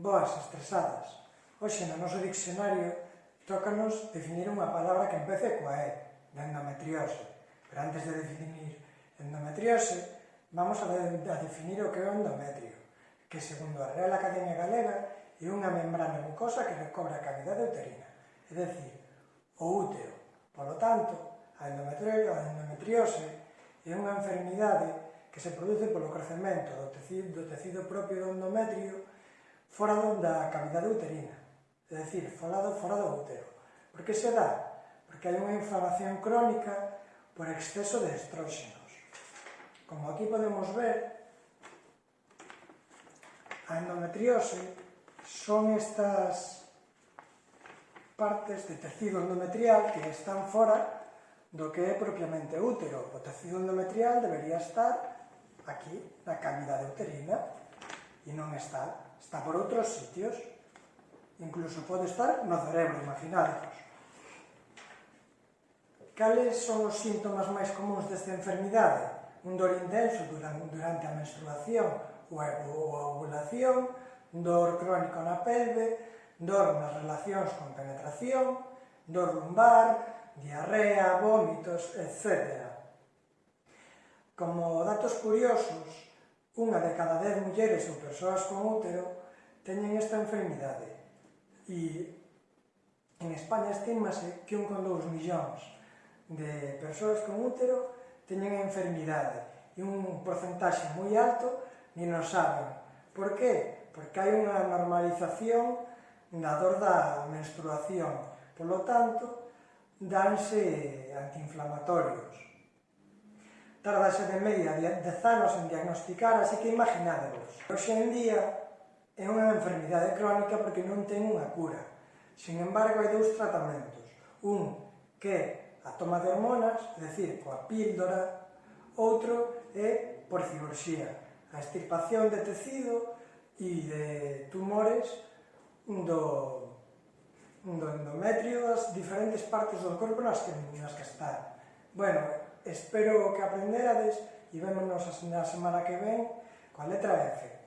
boas estresadas. Hoxe no noso diccionario tócanos definir unha palabra que empece coa E, da endometriose. Pero antes de definir endometriose, vamos a, de, a definir o que é o endometrio, que segundo a Real Academia Galega é unha membrana mucosa que recobra a cavidade uterina, é dicir, o útero. Polo tanto, a endometriose é unha enfermidade que se produce polo crecemento do tecido, do tecido propio do endometrio fora da cavidade uterina, é dicir, fora do, fora do útero. Por que se dá? Porque hai unha inflamación crónica por exceso de estróxenos. Como aquí podemos ver, a endometriose son estas partes de tecido endometrial que están fora do que é propiamente útero. O tecido endometrial debería estar aquí, na cavidade uterina, e non está está por outros sitios, incluso pode estar no cerebro, imaginadvos. Cales son os síntomas máis comuns desta enfermidade? Un dor intenso durante a menstruación ou a ovulación, dor crónico na pelve, dor nas relacións con penetración, dor lumbar, diarrea, vómitos, etc. Como datos curiosos, unha de cada dez mulleres ou persoas con útero teñen esta enfermidade e en España estímase que 1,2 millóns de persoas con útero teñen a enfermidade e un porcentaxe moi alto ni non saben. Por qué? Porque hai unha normalización na dor da menstruación. Por lo tanto, danse antiinflamatorios. Tardase de media 10 anos en diagnosticar, así que imaginadevos. Hoxe en día é unha enfermidade crónica porque non ten unha cura. Sin embargo, hai dous tratamentos. Un que é a toma de hormonas, é dicir, coa píldora, outro é por cirurxía, a extirpación de tecido e de tumores do, do endometrio das diferentes partes do corpo nas que, nas que está. Bueno, Espero que aprenderades e vémonos na semana que ven coa letra F.